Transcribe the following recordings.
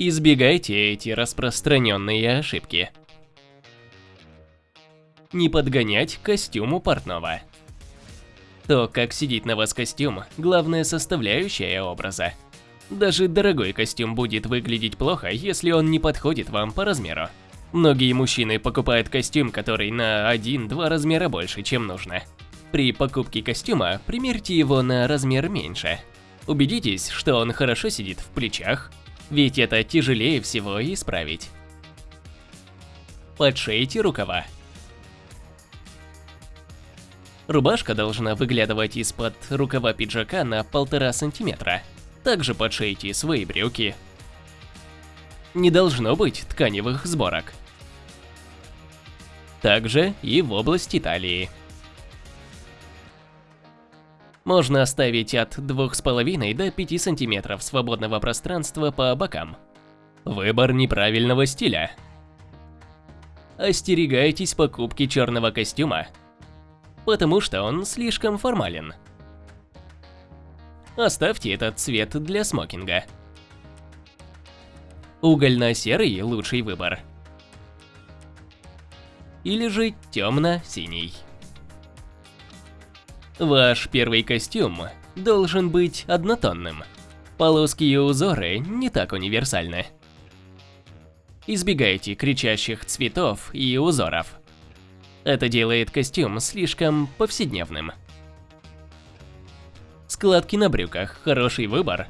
Избегайте эти распространенные ошибки. Не подгонять костюму портного. То, как сидит на вас костюм, главная составляющая образа. Даже дорогой костюм будет выглядеть плохо, если он не подходит вам по размеру. Многие мужчины покупают костюм, который на 1-2 размера больше, чем нужно. При покупке костюма примерьте его на размер меньше. Убедитесь, что он хорошо сидит в плечах, ведь это тяжелее всего исправить. Подшейте рукава. Рубашка должна выглядывать из-под рукава пиджака на полтора сантиметра. Также подшейте свои брюки. Не должно быть тканевых сборок. Также и в области талии. Можно оставить от 2,5 до 5 см свободного пространства по бокам. Выбор неправильного стиля. Остерегайтесь покупки черного костюма, потому что он слишком формален. Оставьте этот цвет для смокинга. Угольно-серый – лучший выбор. Или же темно-синий. Ваш первый костюм должен быть однотонным. Полоски и узоры не так универсальны. Избегайте кричащих цветов и узоров. Это делает костюм слишком повседневным. Складки на брюках – хороший выбор,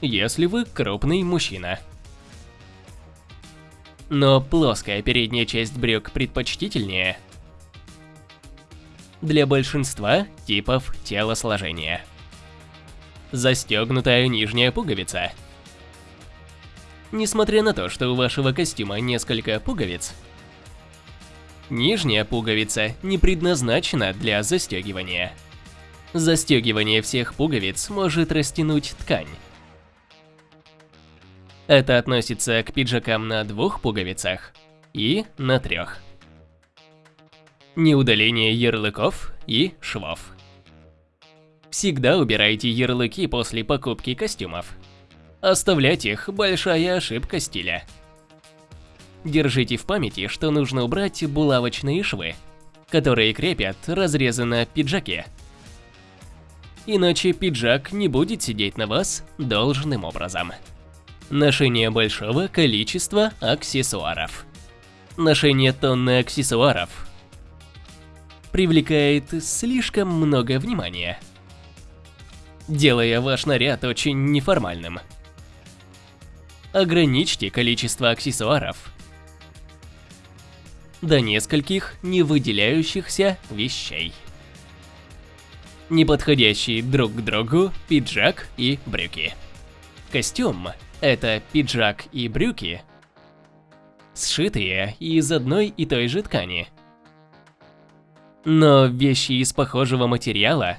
если вы крупный мужчина. Но плоская передняя часть брюк предпочтительнее для большинства типов телосложения. Застегнутая нижняя пуговица. Несмотря на то, что у вашего костюма несколько пуговиц, нижняя пуговица не предназначена для застегивания. Застегивание всех пуговиц может растянуть ткань. Это относится к пиджакам на двух пуговицах и на трех. Неудаление ярлыков и швов. Всегда убирайте ярлыки после покупки костюмов. Оставлять их – большая ошибка стиля. Держите в памяти, что нужно убрать булавочные швы, которые крепят разрезы на пиджаке иначе пиджак не будет сидеть на вас должным образом. Ношение большого количества аксессуаров. Ношение тонны аксессуаров привлекает слишком много внимания, делая ваш наряд очень неформальным. Ограничьте количество аксессуаров до нескольких не выделяющихся вещей неподходящие друг к другу пиджак и брюки. Костюм – это пиджак и брюки, сшитые из одной и той же ткани. Но вещи из похожего материала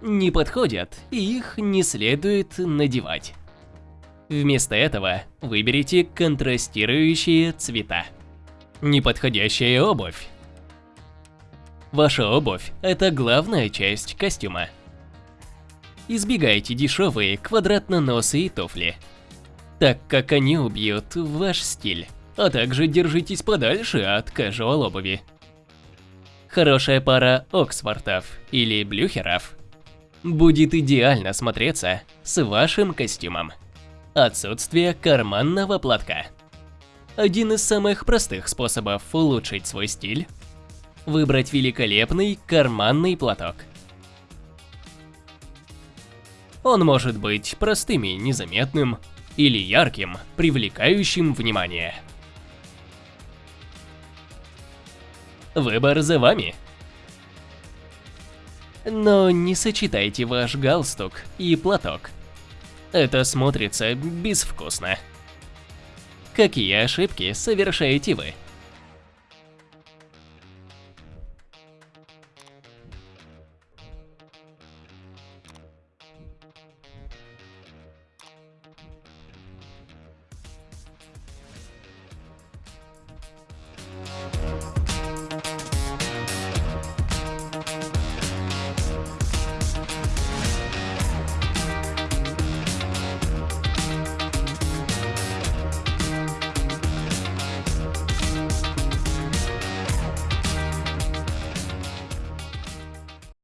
не подходят, и их не следует надевать. Вместо этого выберите контрастирующие цвета. Неподходящая обувь Ваша обувь – это главная часть костюма. Избегайте дешевые квадратно-носые туфли, так как они убьют ваш стиль, а также держитесь подальше от casual обуви. Хорошая пара Оксфортов или Блюхеров будет идеально смотреться с вашим костюмом. Отсутствие карманного платка. Один из самых простых способов улучшить свой стиль выбрать великолепный карманный платок. Он может быть простым и незаметным, или ярким, привлекающим внимание. Выбор за вами. Но не сочетайте ваш галстук и платок. Это смотрится безвкусно. Какие ошибки совершаете вы?